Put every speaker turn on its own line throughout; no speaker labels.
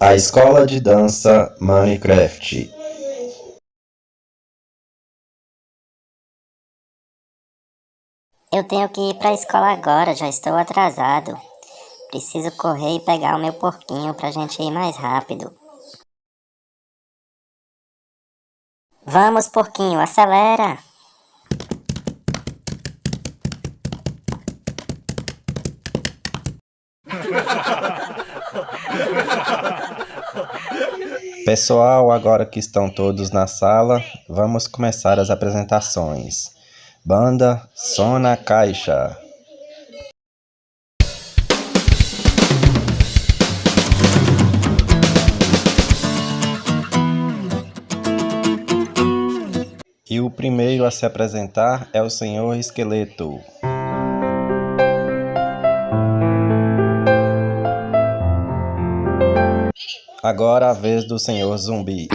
A escola de dança Minecraft.
Eu tenho que ir para a escola agora, já estou atrasado. Preciso correr e pegar o meu porquinho pra gente ir mais rápido. Vamos, porquinho, acelera!
Pessoal, agora que estão todos na sala, vamos começar as apresentações. Banda Sona Caixa. E o primeiro a se apresentar é o Senhor Esqueleto. Agora a vez do Senhor Zumbi.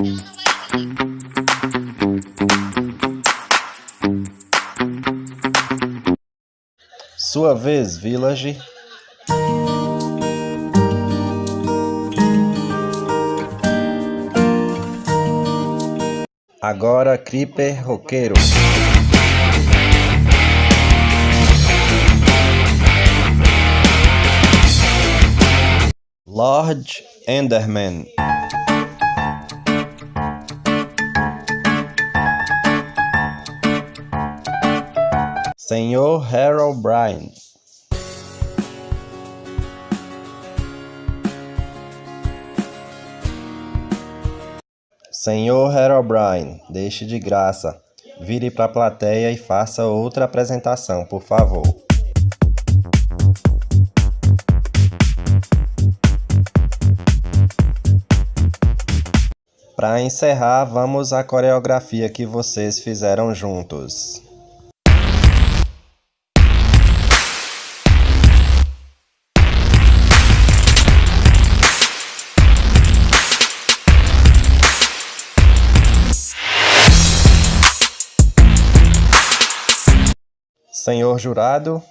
Sua vez, Village. Agora Creeper Roqueiro. Lord Enderman. Senhor Harold Bryan. Senhor Harold Bryan, deixe de graça. Vire para a plateia e faça outra apresentação, por favor. Para encerrar, vamos à coreografia que vocês fizeram juntos. Senhor jurado,